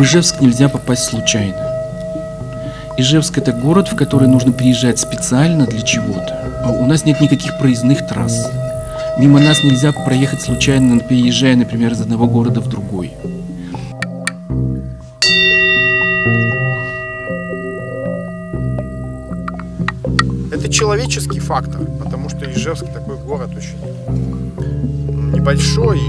В Ижевск нельзя попасть случайно. Ижевск это город, в который нужно приезжать специально для чего-то. А у нас нет никаких проездных трасс. Мимо нас нельзя проехать случайно, переезжая, например, из одного города в другой. Это человеческий фактор, потому что Ижевск такой город очень небольшой.